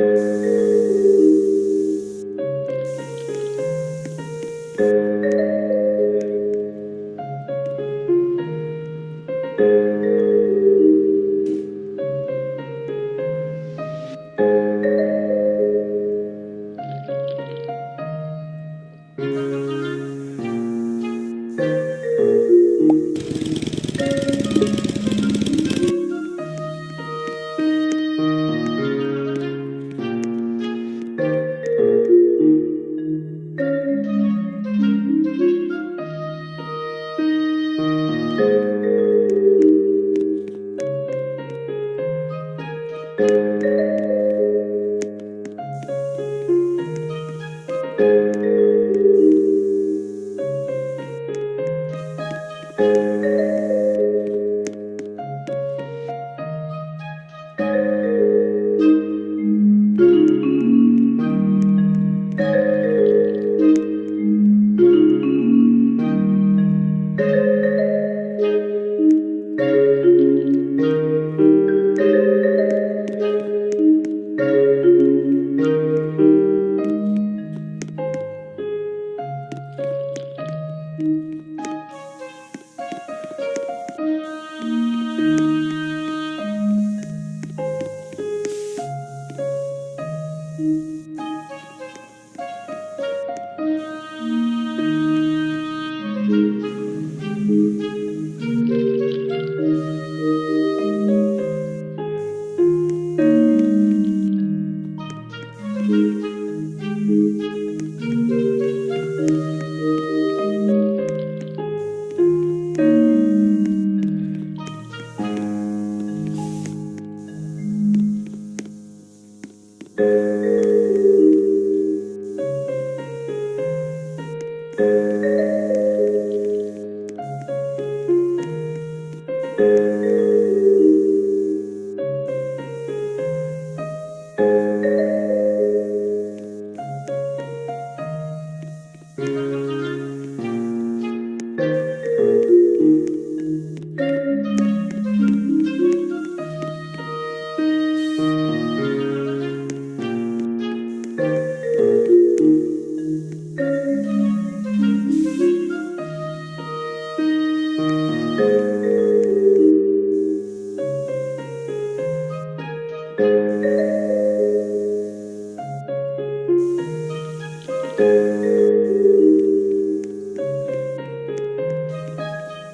Yeah. Thank you.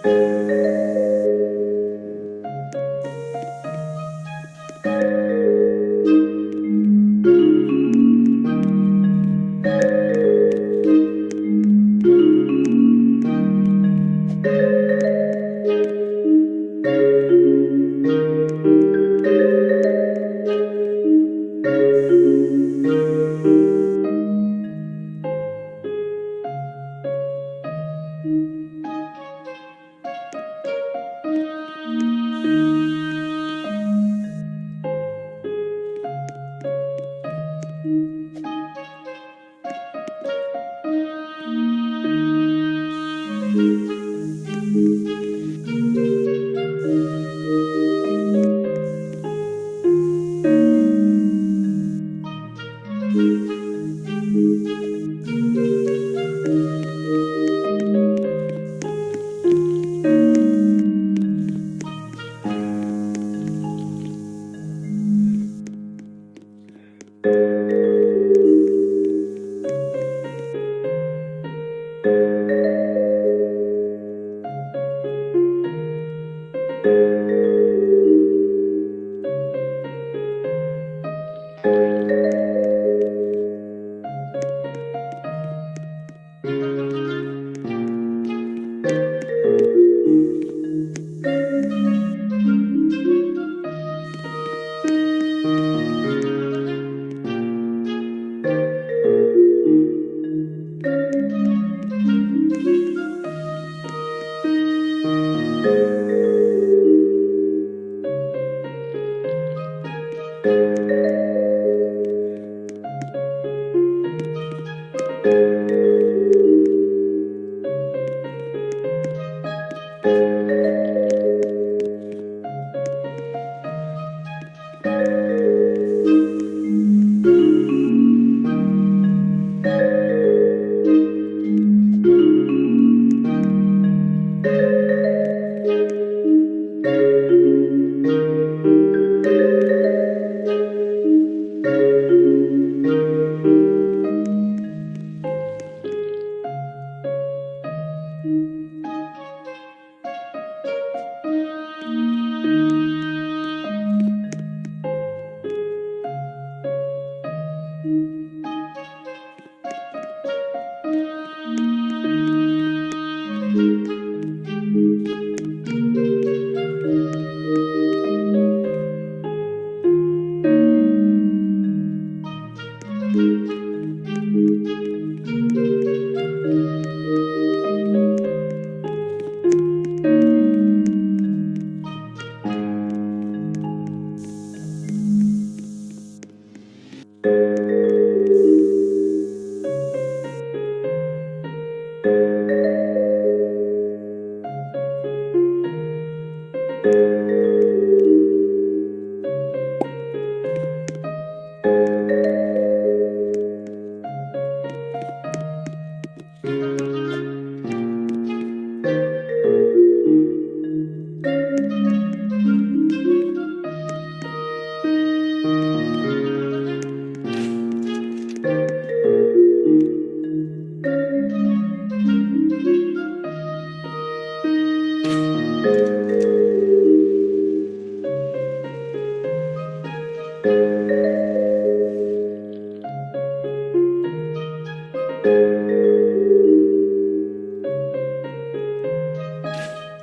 Música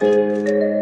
Música